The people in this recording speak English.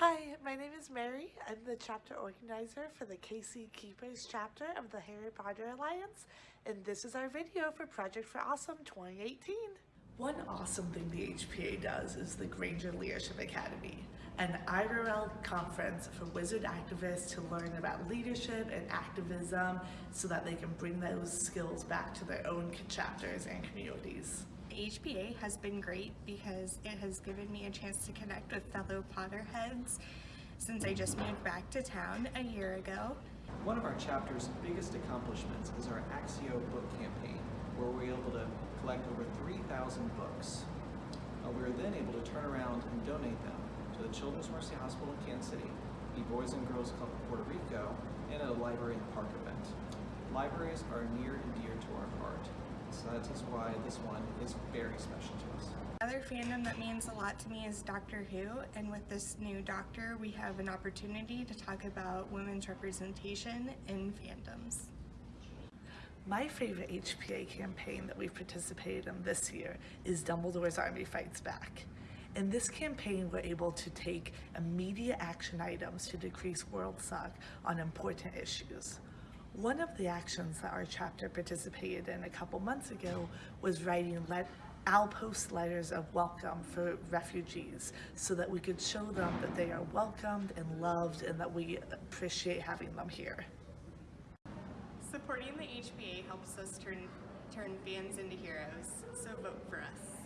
Hi, my name is Mary. I'm the chapter organizer for the KC Keepers chapter of the Harry Potter Alliance, and this is our video for Project for Awesome 2018. One awesome thing the HPA does is the Granger Leadership Academy, an IRL conference for wizard activists to learn about leadership and activism so that they can bring those skills back to their own chapters and communities. HPA has been great because it has given me a chance to connect with fellow Potterheads since I just moved back to town a year ago. One of our chapter's biggest accomplishments is our Accio book campaign, where we were able to collect over 3,000 books. Uh, we were then able to turn around and donate them to the Children's Mercy Hospital in Kansas City, the Boys and Girls Club of Puerto Rico, and at a Library the Park event. Libraries are near and dear to our heart, so that is why this one is very special to us. Another fandom that means a lot to me is Doctor Who, and with this new Doctor, we have an opportunity to talk about women's representation in fandoms. My favorite HPA campaign that we've participated in this year is Dumbledore's Army Fights Back. In this campaign, we're able to take immediate action items to decrease world suck on important issues. One of the actions that our chapter participated in a couple months ago was writing let outpost letters of welcome for refugees so that we could show them that they are welcomed and loved and that we appreciate having them here. Supporting the HPA helps us turn, turn fans into heroes, so vote for us.